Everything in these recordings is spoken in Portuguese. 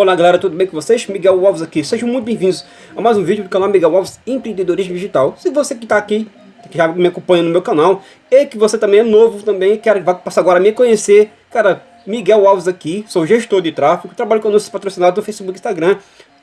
Olá galera, tudo bem com vocês? Miguel Alves aqui, sejam muito bem-vindos a mais um vídeo do canal Miguel Alves Empreendedorismo Digital. Se você que está aqui, que já me acompanha no meu canal, e que você também é novo também, quer vai passar agora a me conhecer, cara, Miguel Alves aqui, sou gestor de tráfego, trabalho com anúncios patrocinados do Facebook e Instagram,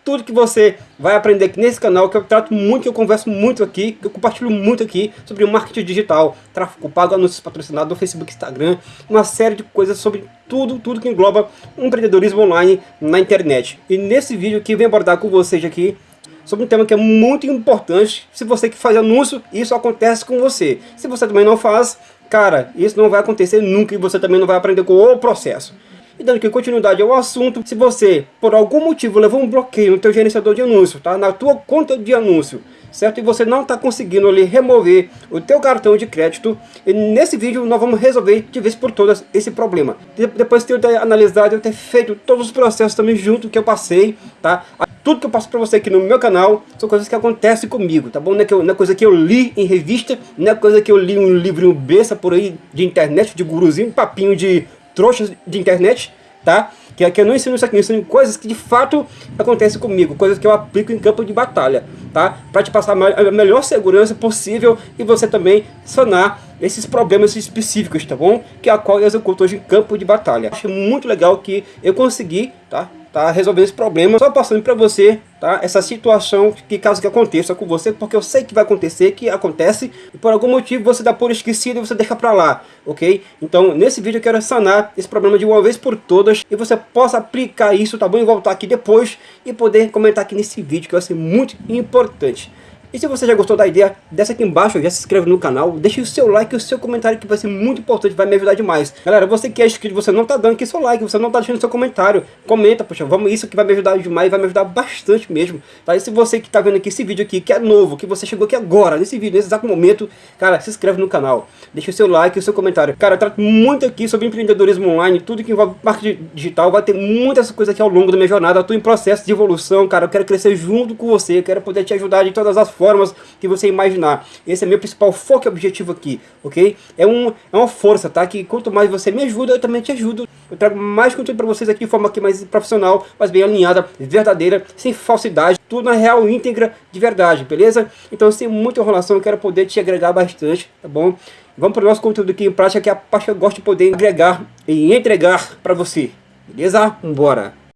tudo que você vai aprender aqui nesse canal, que eu trato muito, que eu converso muito aqui, que eu compartilho muito aqui sobre marketing digital, tráfego pago, anúncios patrocinados do Facebook, Instagram, uma série de coisas sobre tudo, tudo que engloba empreendedorismo online na internet. E nesse vídeo aqui eu venho abordar com vocês aqui sobre um tema que é muito importante. Se você que faz anúncio, isso acontece com você. Se você também não faz, cara, isso não vai acontecer nunca e você também não vai aprender com o processo. E dando aqui continuidade ao assunto, se você, por algum motivo, levou um bloqueio no teu gerenciador de anúncio, tá? Na tua conta de anúncio, certo? E você não está conseguindo ali remover o teu cartão de crédito, e nesse vídeo nós vamos resolver de vez por todas esse problema. Depois de eu ter analisado, eu ter feito todos os processos também junto que eu passei, tá? Tudo que eu passo para você aqui no meu canal são coisas que acontecem comigo, tá bom? Não é, que eu, não é coisa que eu li em revista, não é coisa que eu li um livro besta por aí de internet, de guruzinho, papinho de trouxas de internet, tá? Que aqui eu não ensino isso aqui, eu ensino coisas que de fato acontecem comigo, coisas que eu aplico em campo de batalha, tá? Para te passar a melhor segurança possível e você também sanar esses problemas específicos, tá bom? Que é a qual eu executo hoje em campo de batalha. Acho muito legal que eu consegui, tá? Tá resolvendo esse problema, só passando para você, tá? Essa situação que caso que aconteça com você, porque eu sei que vai acontecer, que acontece, e por algum motivo você dá por esquecido e você deixa para lá, ok? Então, nesse vídeo eu quero sanar esse problema de uma vez por todas, e você possa aplicar isso, tá bom? E voltar aqui depois e poder comentar aqui nesse vídeo, que vai ser muito importante. E se você já gostou da ideia, desce aqui embaixo, já se inscreve no canal, deixe o seu like e o seu comentário que vai ser muito importante, vai me ajudar demais. Galera, você que é inscrito, você não tá dando aqui seu like, você não tá deixando seu comentário, comenta, poxa, vamos, isso que vai me ajudar demais, vai me ajudar bastante mesmo. Tá? E se você que tá vendo aqui esse vídeo aqui, que é novo, que você chegou aqui agora, nesse vídeo, nesse exato momento, cara, se inscreve no canal, deixe o seu like e o seu comentário. Cara, eu trato muito aqui sobre empreendedorismo online, tudo que envolve marketing digital, vai ter muitas coisas aqui ao longo da minha jornada, eu tô em processo de evolução, cara, eu quero crescer junto com você, quero poder te ajudar de todas as formas que você imaginar. Esse é meu principal foco e objetivo aqui, ok? É, um, é uma força, tá? Que quanto mais você me ajuda, eu também te ajudo. Eu trago mais conteúdo para vocês aqui de forma aqui mais profissional, mas bem alinhada, verdadeira, sem falsidade, tudo na real íntegra de verdade, beleza? Então, sem muita enrolação, eu quero poder te agregar bastante, tá bom? Vamos para o nosso conteúdo aqui em prática, que é a parte que eu gosto de poder agregar e entregar para você. Beleza? Vambora!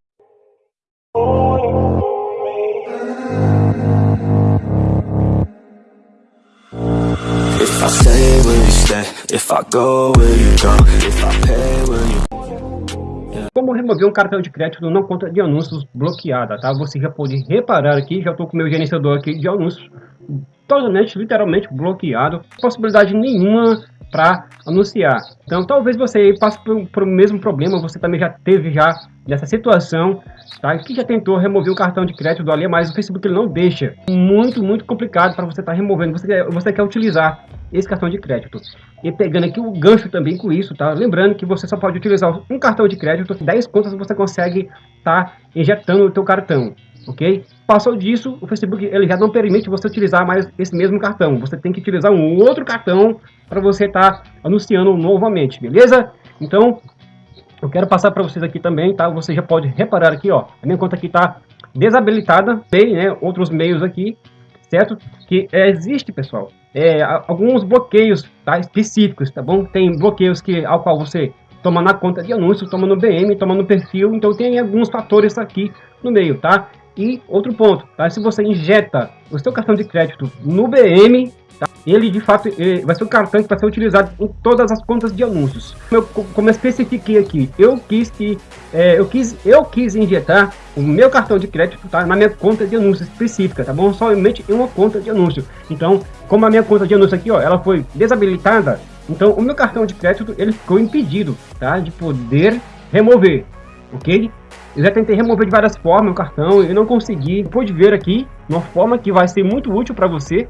If I go, will you go? If I pay, will you... Como remover um cartão de crédito não conta de anúncios bloqueada, tá? Você já pode reparar aqui, já estou com meu gerenciador aqui de anúncios totalmente, literalmente bloqueado, possibilidade nenhuma para anunciar. Então talvez você passe por, por o mesmo problema, você também já teve já nessa situação, tá? que já tentou remover o cartão de crédito do ali, mas o Facebook ele não deixa. Muito, muito complicado para você estar tá removendo, você quer, você quer utilizar esse cartão de crédito. E pegando aqui o gancho também com isso, tá? Lembrando que você só pode utilizar um cartão de crédito, 10 contas você consegue tá injetando o teu cartão, ok? Passou disso, o Facebook ele já não permite você utilizar mais esse mesmo cartão. Você tem que utilizar um outro cartão para você estar tá anunciando novamente, beleza? Então, eu quero passar para vocês aqui também, tá? Você já pode reparar aqui, ó, a minha conta aqui está desabilitada, tem, né, outros meios aqui, certo? Que existe, pessoal, é, alguns bloqueios tá, específicos, tá bom? Tem bloqueios que, ao qual você toma na conta de anúncio, toma no BM, toma no perfil, então tem alguns fatores aqui no meio, tá? E outro ponto, tá? Se você injeta o seu cartão de crédito no BM, tá? ele de fato ele vai ser um cartão que vai ser utilizado em todas as contas de anúncios. Eu, como eu especifiquei aqui, eu quis que é, eu quis eu quis injetar o meu cartão de crédito tá? na minha conta de anúncio específica, tá bom? Somente em uma conta de anúncio. Então, como a minha conta de anúncio aqui, ó, ela foi desabilitada, então o meu cartão de crédito ele ficou impedido, tá? De poder remover, ok? Eu já tentei remover de várias formas o cartão e não consegui. Pode ver aqui uma forma que vai ser muito útil para você,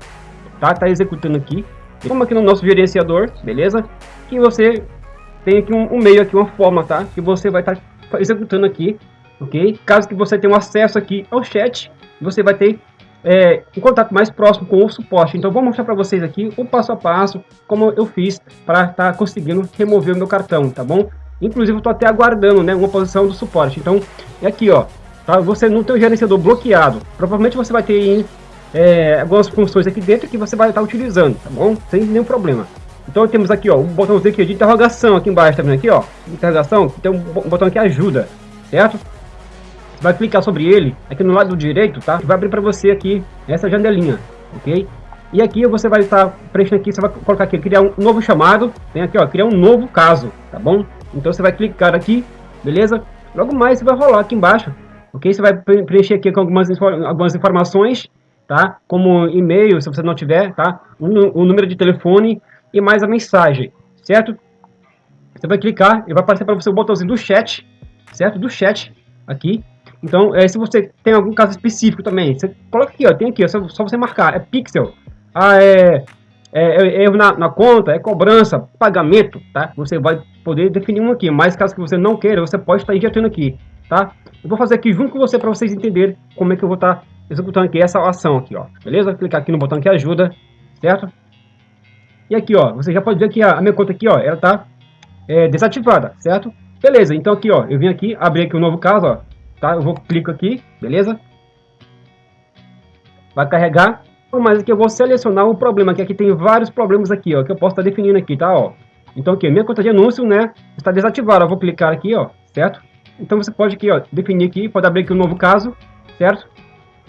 tá? Tá executando aqui. Como aqui no nosso gerenciador, beleza? Que você tem aqui um, um meio aqui, uma forma, tá? Que você vai estar tá executando aqui, ok? Caso que você tenha um acesso aqui ao chat, você vai ter é, um contato mais próximo com o suporte. Então vou mostrar para vocês aqui o passo a passo como eu fiz para estar tá conseguindo remover o meu cartão, tá bom? Inclusive, eu estou até aguardando né, uma posição do suporte. Então, é aqui, ó. tá? Você não tem o gerenciador bloqueado. Provavelmente você vai ter é, algumas funções aqui dentro que você vai estar utilizando, tá bom? Sem nenhum problema. Então temos aqui, ó, um botãozinho aqui de interrogação aqui embaixo, tá vendo aqui, ó? Interrogação, tem um botão aqui ajuda, certo? Você vai clicar sobre ele, aqui no lado direito, tá? Vai abrir para você aqui essa janelinha, ok? E aqui você vai estar preenchendo aqui, você vai colocar aqui, criar um novo chamado, tem aqui, ó, criar um novo caso, tá bom? Então você vai clicar aqui, beleza? Logo mais você vai rolar aqui embaixo, ok? Você vai preencher aqui com algumas, algumas informações, tá? Como e-mail, se você não tiver, tá? O, o número de telefone e mais a mensagem, certo? Você vai clicar e vai aparecer para você o botãozinho do chat, certo? Do chat aqui. Então, é, se você tem algum caso específico também, você coloca aqui, ó, tem aqui, ó, só, só você marcar, é pixel, ah, é, é, é erro na, na, conta, é cobrança, pagamento, tá? Você vai poder definir um aqui, mas caso que você não queira, você pode estar injetando aqui, tá? Eu vou fazer aqui junto com você para vocês entenderem como é que eu vou estar executando aqui essa ação aqui, ó, beleza? Clicar aqui no botão que ajuda, certo? E aqui, ó, você já pode ver que a, a minha conta aqui, ó, ela tá é, desativada, certo? Beleza, então aqui, ó, eu vim aqui, abri aqui um novo caso, ó, tá? Eu vou clico aqui, beleza? Vai carregar, mas aqui eu vou selecionar o problema, que aqui tem vários problemas aqui, ó, que eu posso estar definindo aqui, tá, ó. Então aqui, minha conta de anúncio, né, está desativada, eu vou clicar aqui, ó, certo? Então você pode aqui, ó, definir aqui, pode abrir aqui um novo caso, certo?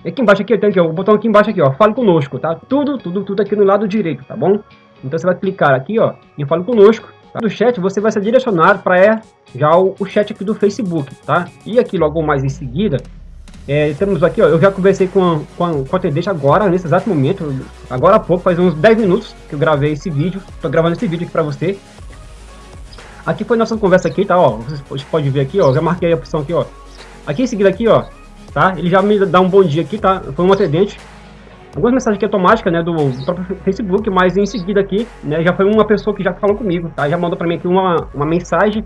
E aqui embaixo aqui, tem aqui, ó, o botão aqui embaixo aqui, ó, fale conosco, tá? Tudo, tudo, tudo aqui no lado direito, tá bom? Então você vai clicar aqui, ó, em Fale Conosco. Tá? Do chat você vai ser direcionado para é, já o, o, chat aqui do Facebook, tá? E aqui logo mais em seguida, é, temos aqui, ó, eu já conversei com a, com, a, com a atendente agora, nesse exato momento, agora há pouco, faz uns 10 minutos que eu gravei esse vídeo, tô gravando esse vídeo aqui para você. Aqui foi nossa conversa aqui, tá, ó, você pode ver aqui, ó, já marquei a opção aqui, ó. Aqui em seguida aqui, ó, tá, ele já me dá um bom dia aqui, tá, foi um atendente, algumas mensagens aqui automáticas, né, do, próprio Facebook, mas em seguida aqui, né, já foi uma pessoa que já falou comigo, tá, já mandou para mim aqui uma, uma mensagem,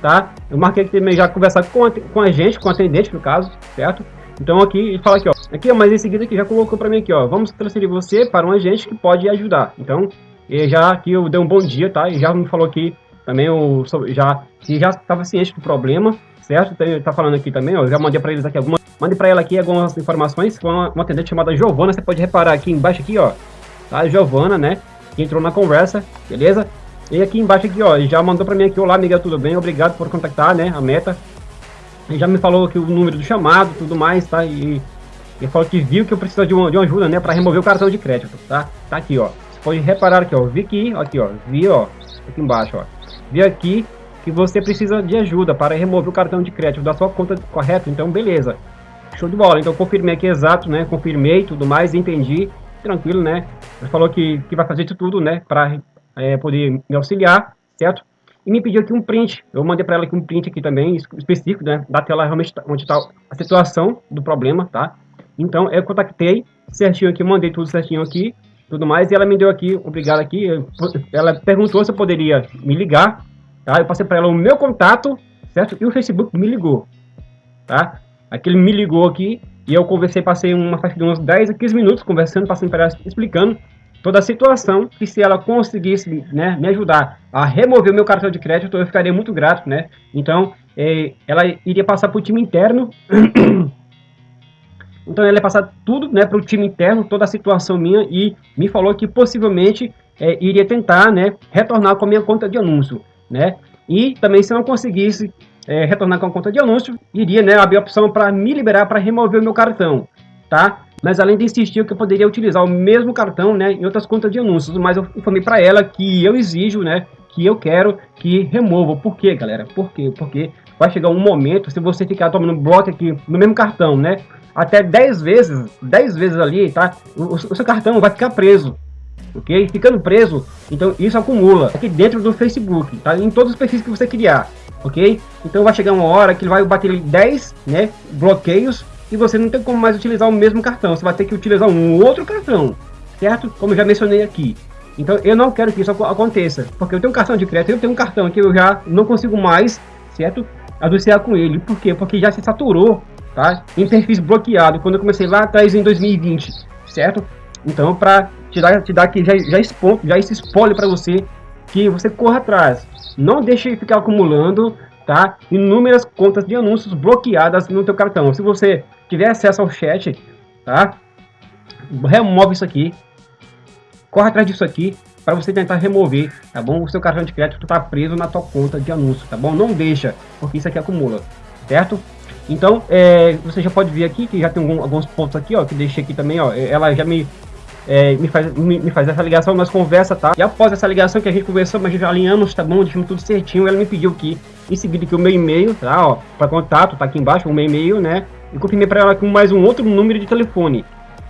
tá, eu marquei aqui também já conversar com a, com a gente, com o atendente no caso, certo, então aqui, ele fala aqui, ó, aqui, mas em seguida aqui já colocou para mim aqui, ó, vamos transferir você para um agente que pode ajudar, então, já aqui eu dei um bom dia, tá, e já me falou aqui também, o, já, que já estava ciente do problema, certo, tá, tá falando aqui também, ó, já mandei para eles aqui algumas Mande para ela aqui algumas informações. Foi uma, uma atendente chamada Giovana. Você pode reparar aqui embaixo aqui, ó. Tá? Giovana, né? Que entrou na conversa, beleza? E aqui embaixo aqui, ó, já mandou para mim aqui, olá, Miguel, tudo bem? Obrigado por contactar, né, a meta. E já me falou aqui o número do chamado, tudo mais, tá? E, e falou que viu que eu preciso de uma, de uma ajuda, né, para remover o cartão de crédito, tá? Tá aqui, ó. Você pode reparar aqui, ó, vi aqui, aqui, ó, vi, ó, aqui embaixo, ó. Vi aqui que você precisa de ajuda para remover o cartão de crédito da sua conta correto, então beleza. Show de bola. Então confirmei aqui exato, né? Confirmei tudo mais, entendi. Tranquilo, né? Ele falou que, que vai fazer isso tudo, né? Para é, poder me auxiliar, certo? E me pediu aqui um print. Eu mandei para ela aqui um print aqui também, específico, né? Da tela realmente tá, onde está a situação do problema, tá? Então eu contactei certinho aqui, mandei tudo certinho aqui, tudo mais. E ela me deu aqui, obrigado aqui. Ela perguntou se eu poderia me ligar, tá? Eu passei para ela o meu contato, certo? E o Facebook me ligou, tá? Aqui ele me ligou aqui e eu conversei, passei uma faixa de uns 10 a 15 minutos conversando, passando para ela, explicando toda a situação, que se ela conseguisse né, me ajudar a remover o meu cartão de crédito, eu ficaria muito grato, né? Então, é, ela iria passar para o time interno, então ela ia passar tudo né, para o time interno, toda a situação minha, e me falou que possivelmente é, iria tentar né, retornar com a minha conta de anúncio, né? E também se não conseguisse é, retornar com a conta de anúncio, iria né, abrir a opção para me liberar para remover o meu cartão, tá? Mas além de insistir que eu poderia utilizar o mesmo cartão né, em outras contas de anúncios, mas eu informei para ela que eu exijo, né, que eu quero que remova. Por quê, galera? Por quê? Porque vai chegar um momento, se você ficar tomando bloco aqui no mesmo cartão, né, até 10 vezes, 10 vezes ali, tá? O, o seu cartão vai ficar preso, ok? Ficando preso, então isso acumula aqui dentro do Facebook, tá? Em todos os perfis que você criar ok? Então vai chegar uma hora que ele vai bater 10 né, bloqueios e você não tem como mais utilizar o mesmo cartão, você vai ter que utilizar um outro cartão, certo? Como eu já mencionei aqui. Então eu não quero que isso aconteça, porque eu tenho um cartão de crédito, eu tenho um cartão que eu já não consigo mais, certo? Anunciar com ele. Por quê? Porque já se saturou, tá? Em perfis bloqueados, quando eu comecei lá atrás em 2020, certo? Então para te dar, te dar aqui já, já, expo, já esse spoiler para você, que você corra atrás. Não deixe ficar acumulando tá? Inúmeras contas de anúncios bloqueadas no teu cartão. Se você tiver acesso ao chat, tá? Remove isso aqui. Corre atrás disso aqui para você tentar remover, tá bom? O seu cartão de crédito está preso na tua conta de anúncio, tá bom? Não deixa, porque isso aqui acumula, certo? Então, é, você já pode ver aqui que já tem algum, alguns pontos aqui, ó, que deixei aqui também, ó. Ela já me é, me, faz, me, me, faz essa ligação, nós conversa, tá? E após essa ligação que a gente conversou, mas já alinhamos, tá bom? Deixamos tudo certinho. Ela me pediu aqui, em seguida, que o meu e-mail, tá? Ó, para contato, tá aqui embaixo, o meu e-mail, né? E confirmei para ela com mais um outro número de telefone,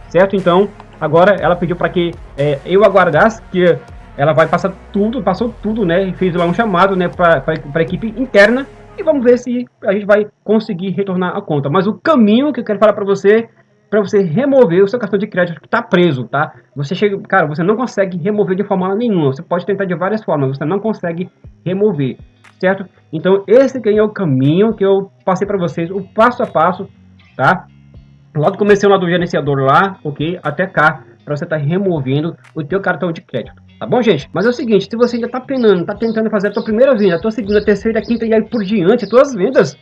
certo? Então, agora ela pediu para que é, eu aguardasse, que ela vai passar tudo, passou tudo, né? Fez lá um chamado, né, para a equipe interna. E vamos ver se a gente vai conseguir retornar a conta. Mas o caminho que eu quero falar para você para você remover o seu cartão de crédito que está preso, tá? Você chega, cara, você não consegue remover de forma nenhuma. Você pode tentar de várias formas, você não consegue remover, certo? Então esse que é o caminho que eu passei para vocês, o passo a passo, tá? Logo comecei lá do gerenciador lá, ok? Até cá, para você estar tá removendo o teu cartão de crédito. Tá bom, gente? Mas é o seguinte, se você ainda tá penando, tá tentando fazer a tua primeira venda, a tua segunda, a terceira, a quinta e aí por diante, as tuas vendas,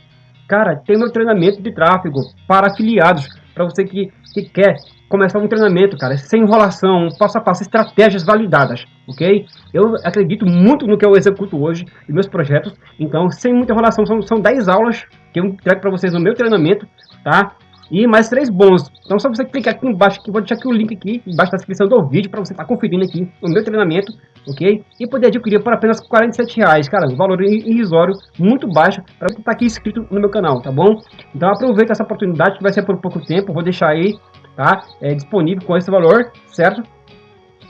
cara, tem meu treinamento de tráfego para afiliados para você que, que quer começar um treinamento, cara, sem enrolação, passo a passo, estratégias validadas, ok? Eu acredito muito no que eu executo hoje e meus projetos, então, sem muita enrolação, são, são 10 aulas que eu entrego para vocês no meu treinamento, tá? e mais três bônus. Então só você clicar aqui embaixo, que vou deixar aqui o link aqui embaixo da descrição do vídeo para você estar tá conferindo aqui o meu treinamento, ok? E poder adquirir por apenas 47 reais, cara, um valor irrisório, muito baixo, para você estar tá aqui inscrito no meu canal, tá bom? Então aproveita essa oportunidade que vai ser por pouco tempo, vou deixar aí, tá? É, disponível com esse valor, certo?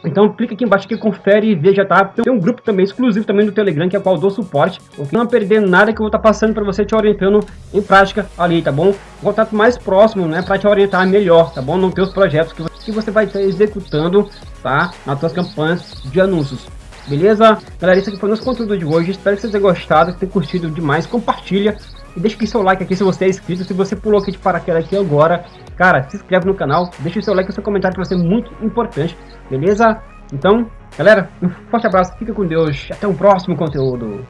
Então clica aqui embaixo que confere e veja, tá? Tem um grupo também exclusivo também no Telegram, que é o qual dou suporte. Não perder nada que eu vou estar tá passando para você, te orientando em prática ali, tá bom? Contato mais próximo, né? Para te orientar melhor, tá bom? Nos teus projetos que você, que você vai estar executando, tá? Nas suas campanhas de anúncios. Beleza? Galera, isso aqui foi o nosso conteúdo de hoje. Espero que vocês tenham gostado, que tenham curtido demais. Compartilha e deixa aqui seu like aqui se você é inscrito. Se você pulou aqui de paraquedas aqui agora, cara, se inscreve no canal. Deixa o seu like e seu comentário que vai ser muito importante. Beleza? Então, galera, um forte abraço. Fica com Deus. Até o próximo conteúdo.